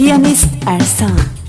Pianist Ersan.